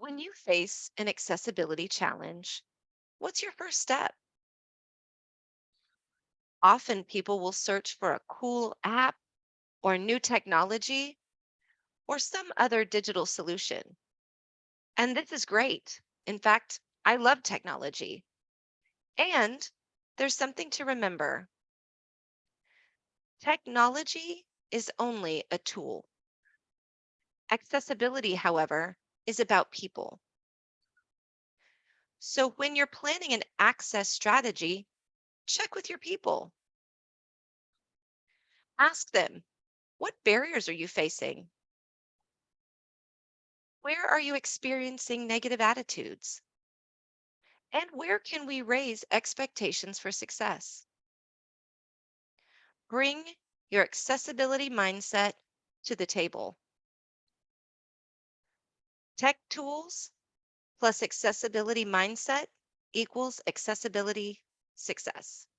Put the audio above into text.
When you face an accessibility challenge, what's your first step? Often people will search for a cool app or new technology or some other digital solution. And this is great. In fact, I love technology. And there's something to remember technology is only a tool. Accessibility, however, is about people. So when you're planning an access strategy, check with your people. Ask them, what barriers are you facing? Where are you experiencing negative attitudes? And where can we raise expectations for success? Bring your accessibility mindset to the table. Tech tools plus accessibility mindset equals accessibility success.